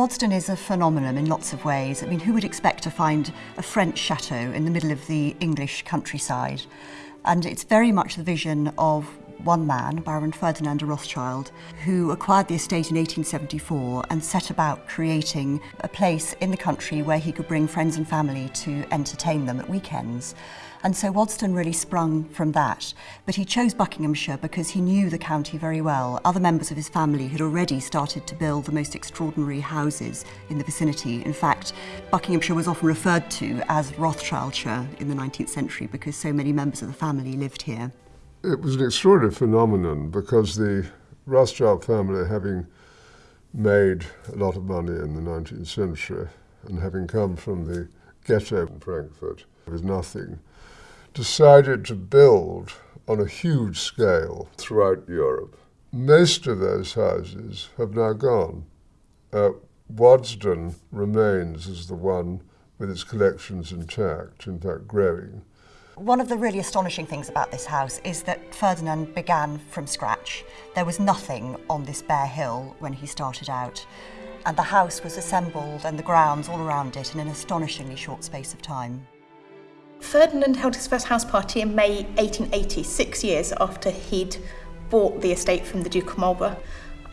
Waddesdon is a phenomenon in lots of ways. I mean, who would expect to find a French chateau in the middle of the English countryside? And it's very much the vision of one man, Baron Ferdinand Rothschild, who acquired the estate in 1874 and set about creating a place in the country where he could bring friends and family to entertain them at weekends. And so Waddesdon really sprung from that. But he chose Buckinghamshire because he knew the county very well. Other members of his family had already started to build the most extraordinary houses in the vicinity. In fact, Buckinghamshire was often referred to as Rothschildshire in the 19th century because so many members of the family lived here. It was an extraordinary phenomenon because the Rothschild family, having made a lot of money in the 19th century and having come from the ghetto in Frankfurt with nothing, decided to build on a huge scale throughout Europe. Most of those houses have now gone. Uh, Waddesdon remains as the one with its collections intact, in fact growing. One of the really astonishing things about this house is that Ferdinand began from scratch. There was nothing on this bare hill when he started out, and the house was assembled and the grounds all around it in an astonishingly short space of time. Ferdinand held his first house party in May 1880, six years after he'd bought the estate from the Duke of Marlborough.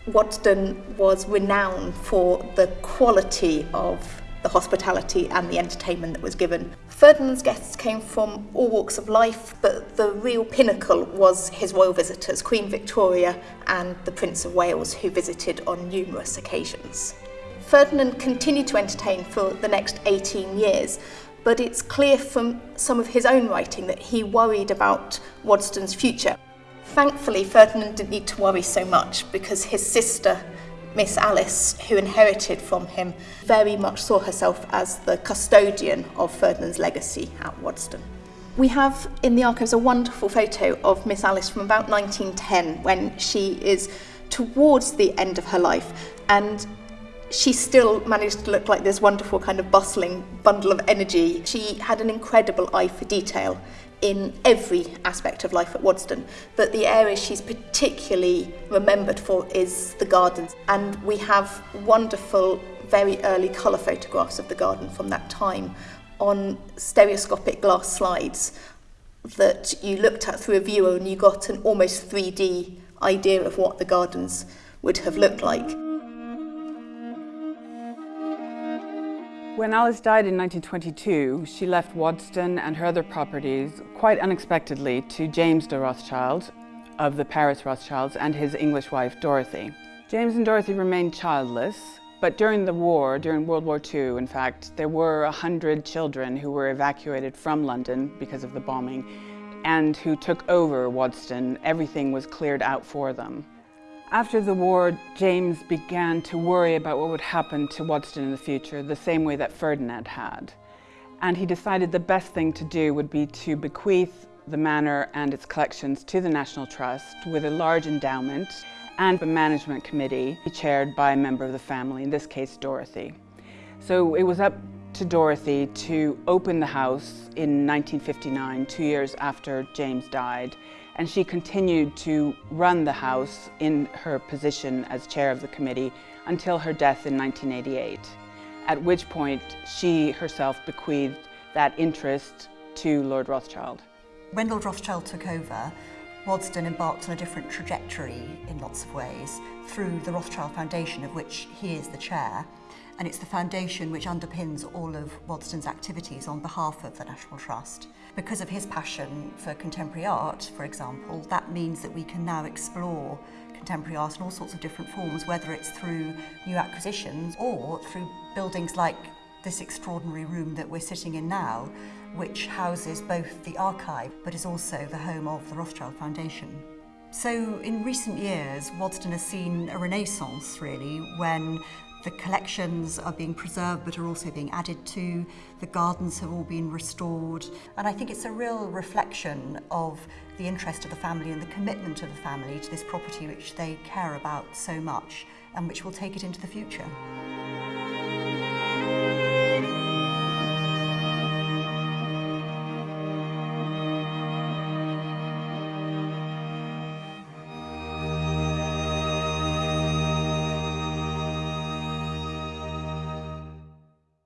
Waddesdon was renowned for the quality of the hospitality and the entertainment that was given. Ferdinand's guests came from all walks of life, but the real pinnacle was his royal visitors, Queen Victoria and the Prince of Wales, who visited on numerous occasions. Ferdinand continued to entertain for the next 18 years, but it's clear from some of his own writing that he worried about Waddesdon's future. Thankfully, Ferdinand didn't need to worry so much because his sister, Miss Alice, who inherited from him, very much saw herself as the custodian of Ferdinand's legacy at Waddesdon. We have in the archives a wonderful photo of Miss Alice from about 1910 when she is towards the end of her life and she still managed to look like this wonderful kind of bustling bundle of energy. She had an incredible eye for detail in every aspect of life at Wadston, but the area she's particularly remembered for is the gardens. And we have wonderful, very early colour photographs of the garden from that time on stereoscopic glass slides that you looked at through a viewer and you got an almost 3D idea of what the gardens would have looked like. When Alice died in 1922, she left Waddesdon and her other properties quite unexpectedly to James de Rothschild of the Paris Rothschilds and his English wife Dorothy. James and Dorothy remained childless, but during the war, during World War II, in fact, there were 100 children who were evacuated from London because of the bombing and who took over Waddesdon. Everything was cleared out for them. After the war, James began to worry about what would happen to Waddesdon in the future, the same way that Ferdinand had. And he decided the best thing to do would be to bequeath the manor and its collections to the National Trust with a large endowment and a management committee chaired by a member of the family, in this case Dorothy. So it was up to Dorothy to open the house in 1959, two years after James died, and she continued to run the House in her position as chair of the committee until her death in 1988, at which point she herself bequeathed that interest to Lord Rothschild. When Lord Rothschild took over, Waddesdon embarked on a different trajectory in lots of ways through the Rothschild Foundation, of which he is the chair, and it's the foundation which underpins all of Waddesdon's activities on behalf of the National Trust. Because of his passion for contemporary art, for example, that means that we can now explore contemporary art in all sorts of different forms, whether it's through new acquisitions or through buildings like this extraordinary room that we're sitting in now, which houses both the archive but is also the home of the Rothschild Foundation. So in recent years, Waddesdon has seen a renaissance really when the collections are being preserved but are also being added to. The gardens have all been restored. And I think it's a real reflection of the interest of the family and the commitment of the family to this property which they care about so much and which will take it into the future.